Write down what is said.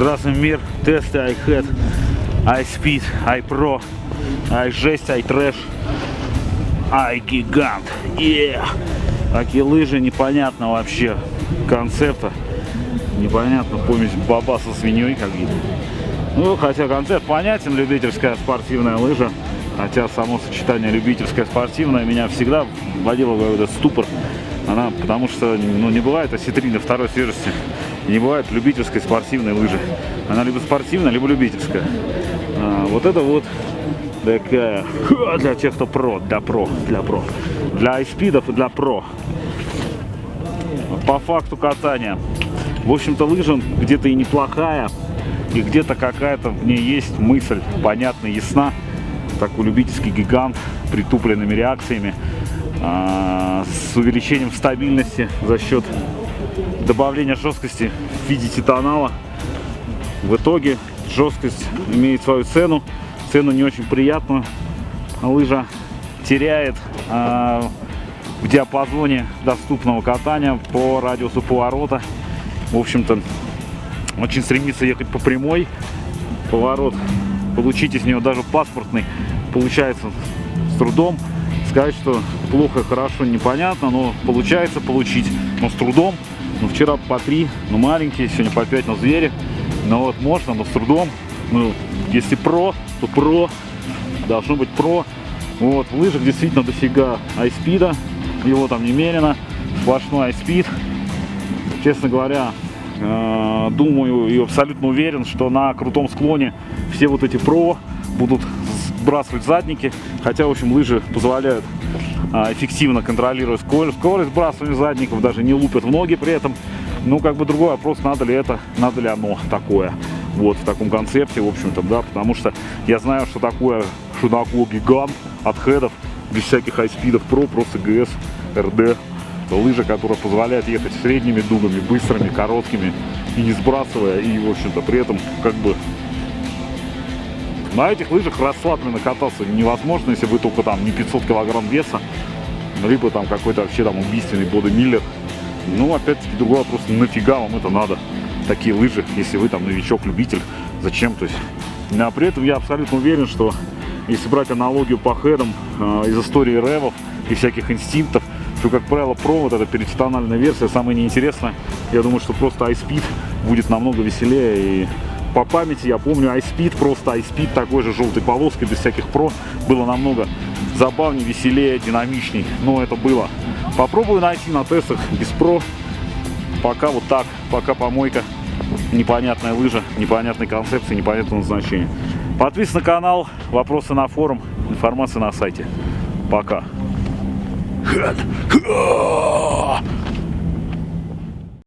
Здравствуй, мир. Тесты iHead, iSpeed, iPro, iJесть, iTrash, iGigant. Yeah. Такие лыжи непонятно вообще концепта. Непонятно, помесь баба со свиньей как видно. Ну, хотя концепт понятен, любительская спортивная лыжа. Хотя само сочетание любительская спортивная меня всегда вводило в этот ступор. Она, потому что ну, не бывает осетрины второй свежести. Не бывает любительской спортивной лыжи. Она либо спортивная, либо любительская. А, вот это вот такая для тех, кто про, для про, для про. Для айспидов и для про. По факту катания. В общем-то, лыжа где-то и неплохая, и где-то какая-то в ней есть мысль, понятная, ясна. Такой любительский гигант, притупленными реакциями, а, с увеличением стабильности за счет добавления жесткости в виде титанала. В итоге жесткость имеет свою цену, цену не очень приятную. Лыжа теряет а, в диапазоне доступного катания по радиусу поворота. В общем-то, очень стремится ехать по прямой. Поворот получить из нее даже паспортный получается с трудом. Сказать, что плохо, хорошо, непонятно, но получается получить, но с трудом. Ну, вчера по три, ну, маленькие, сегодня по пять, но звери. Но вот можно, но с трудом. Ну, если про, то про. Должно быть про. Вот, в лыжах действительно дофига айспида. Его там немерено. Сплошной айспид. Честно говоря, э, думаю и абсолютно уверен, что на крутом склоне все вот эти про будут сбрасывать задники. Хотя, в общем, лыжи позволяют а, эффективно контролировать скорость, скорость сбрасывания задников, даже не лупят в ноги при этом. Ну, как бы другой вопрос, надо ли это, надо ли оно такое. Вот, в таком концепте, в общем-то, да, потому что я знаю, что такое, такое гигант от хедов, без всяких айспидов про, просто ГС, РД, лыжа, которая позволяет ехать средними дугами, быстрыми, короткими, и не сбрасывая, и, в общем-то, при этом, как бы, на этих лыжах расслабленно кататься невозможно, если вы только там не 500 килограмм веса, либо там какой-то вообще там убийственный бодемиллер. Ну, опять-таки, другой вопрос, нафига вам это надо, такие лыжи, если вы там новичок-любитель, зачем, то есть. А при этом я абсолютно уверен, что если брать аналогию по хедам э, из истории ревов и всяких инстинктов, то, как правило, провод, это перетитональная версия, самая неинтересная. Я думаю, что просто iSpeed будет намного веселее и по памяти я помню iSpeed, просто iSpeed такой же желтой полоской, без всяких про, было намного забавнее, веселее, динамичней, но это было. Попробую найти на тестах без про, пока вот так, пока помойка, непонятная лыжа, непонятной концепции, непонятного назначения. Подписывайтесь на канал, вопросы на форум, информация на сайте. Пока.